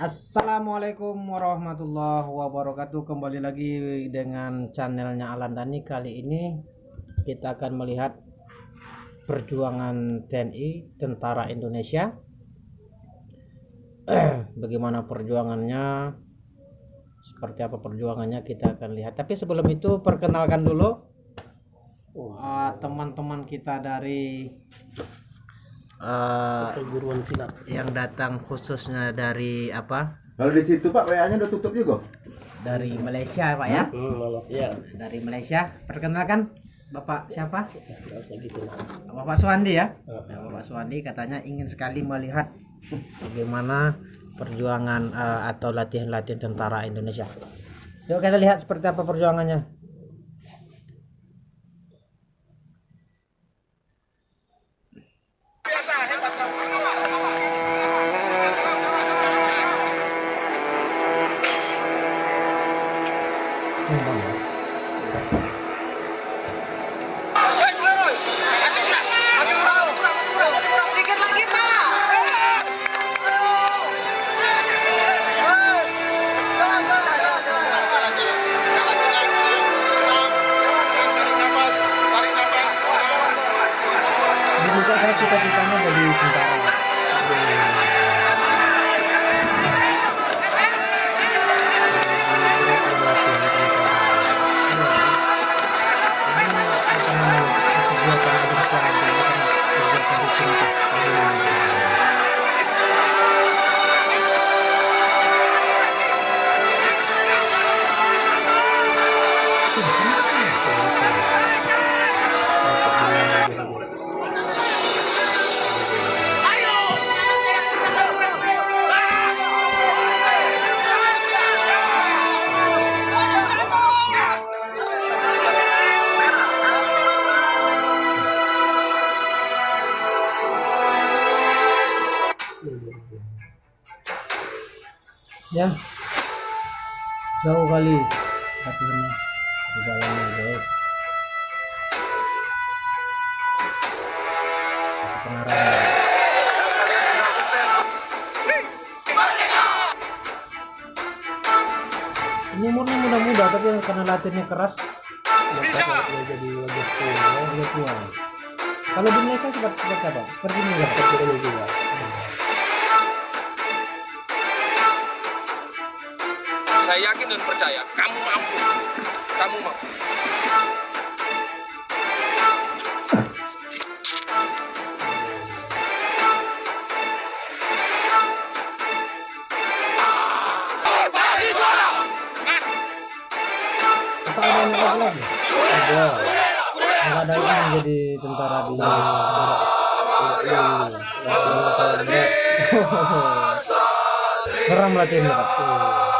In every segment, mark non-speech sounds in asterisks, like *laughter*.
Assalamualaikum warahmatullahi wabarakatuh. Kembali lagi dengan channelnya Alan Dani Kali ini kita akan melihat Perjuangan TNI Tentara Indonesia. *clears throat* Bagaimana perjuangannya Seperti apa perjuangannya kita akan lihat. Tapi sebelum itu perkenalkan dulu ah, Teman-teman kita dari eh, perguruan silat. yang datang khususnya dari apa? Kalau di situ Pak WA-nya udah tutup juga. dari Malaysia Pak ya? Hmm, malas ya dari Malaysia. Perkenalkan Bapak siapa? Gitu lah Bapak Suwandi ya? Ah. Ya, Bapak Suwandi katanya ingin sekali melihat bagaimana perjuangan eh, atau latihan-latihan tentara Indonesia. Yuk kita lihat seperti apa perjuangannya cita-citanya jadi tentara. Ya, jauh kali latihannya perjalanannya jauh. Ini umurnya muda-muda tapi karena latihannya keras ya jadi wajah tua. Kalau di Malaysia seperti apa? Seperti ini ya? seperti ini juga Saya yakin dan percaya kamu mampu. Kamu mampu. Ada yang menjadi tentara di ini latihan saya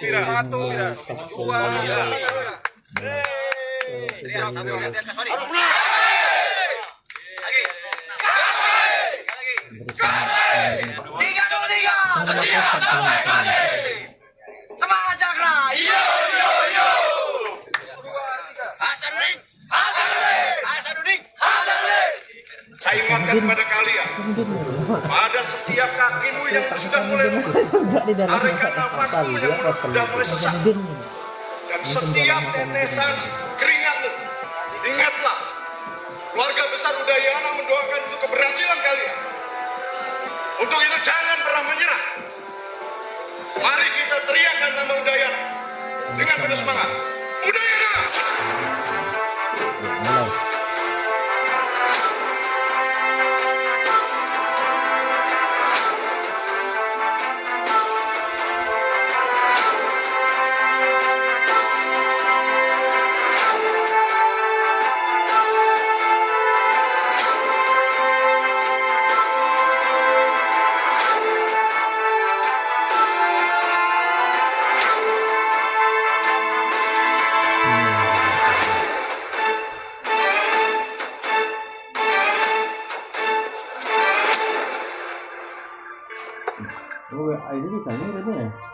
delapan Nomor itu? Iya. Kemarin kan berdoa nih, nomor Ya ada. Satu, dua, Tiga dulu tiga. Saya ingatkan kepada kalian, pada setiap kakimu yang sudah mulai tarikan nafasmu yang sudah mulai sesak dan setiap tetesan keringatmu. Ingatlah, keluarga besar Udayana mendoakan untuk keberhasilan kalian. Untuk itu jangan pernah menyerah. Mari kita teriakkan nama Udayana dengan penuh semangat. Ah, ini bisa nih ini ya. Iya.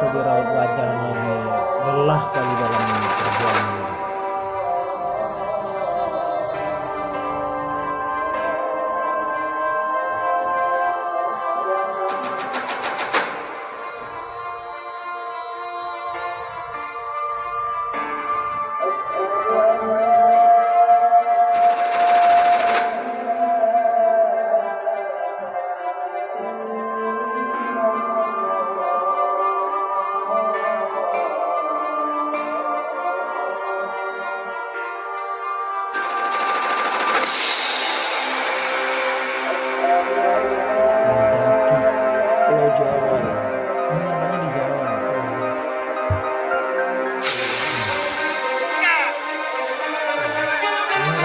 Betul di raut wajahnya lelah kali dalam perjuangan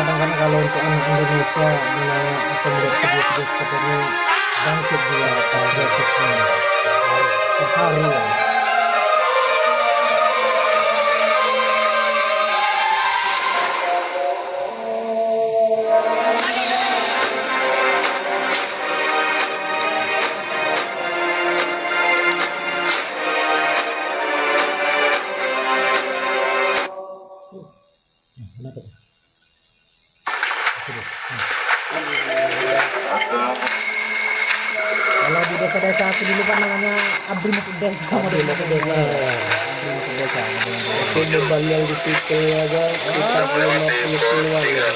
Kadang-kadang kalau untuk anak Indonesia dengan atau melihat video-video seperti ini bangkit juga patriotisme terharu ya. Desa sama di masuk desa. Abri masuk desa. Itu beban yang dipikul aja sekitar 50 keluarga.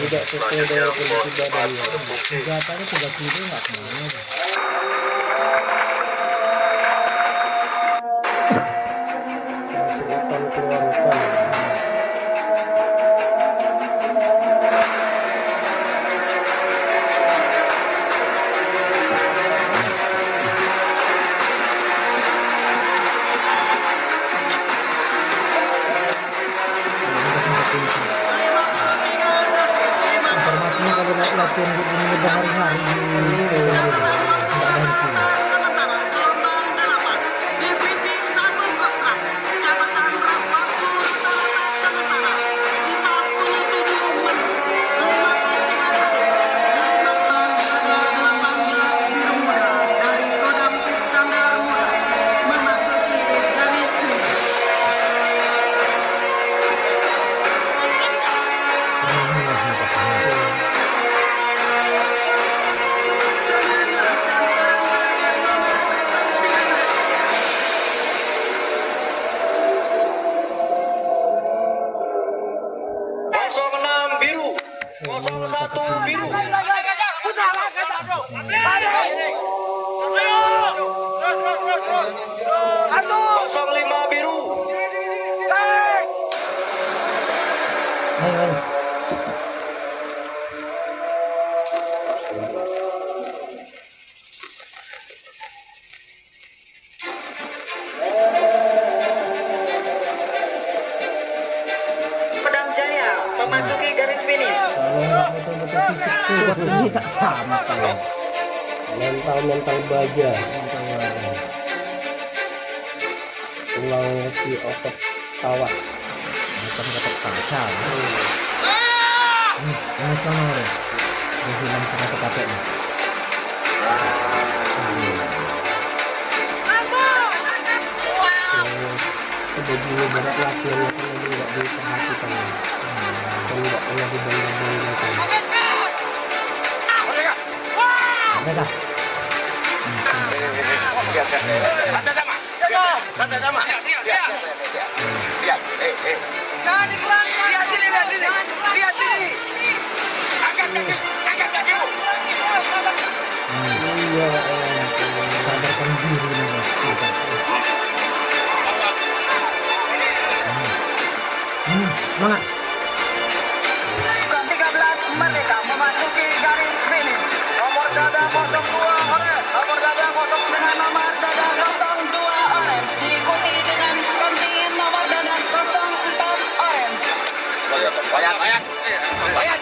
Tidak sesuai dengan kondisi badannya. Senjatanya tiga kilo nggak ke mana. Informasinya kalau la- latihan di ini berhari-hari ini tak sampai. Mental-mental baja. Mental badan. Tulang si otot kawat. Bukan dapat kaca. Ini, ini sama deh. Dia hilang sama. Yang sebelumnya berat latihan ini nggak diperhatikan dan nggak pernah Tata. Tata sama. Oigan,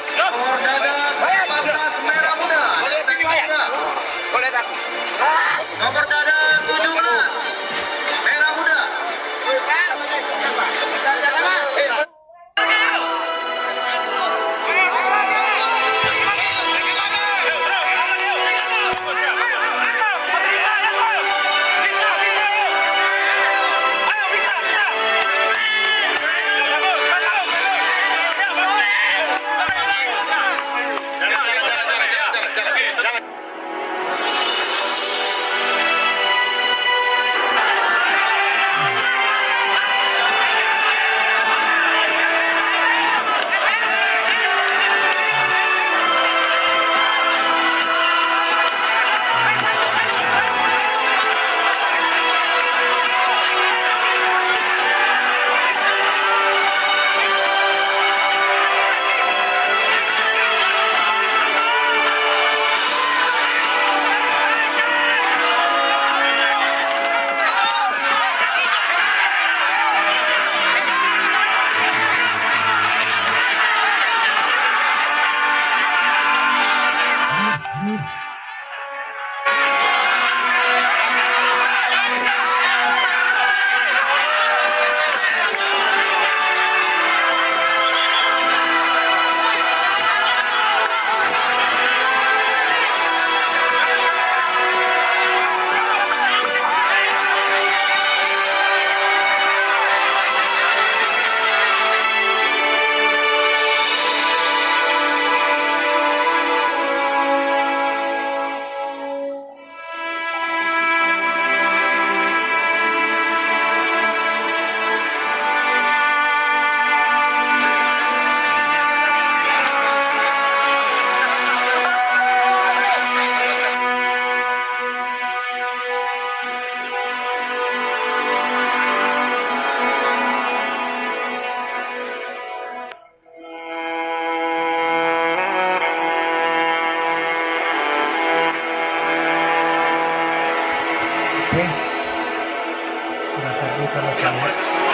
that works.